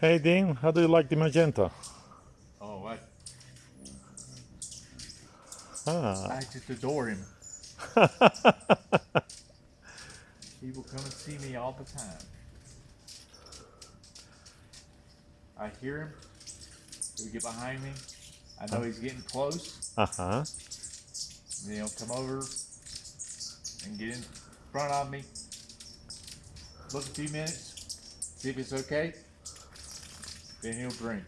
Hey Dean, how do you like the magenta? Oh, I, Ah. I just adore him. he will come and see me all the time. I hear him. He'll get behind me. I know he's getting close. Uh-huh. Then he'll come over and get in front of me. Look a few minutes, see if it's okay. Then he'll drink.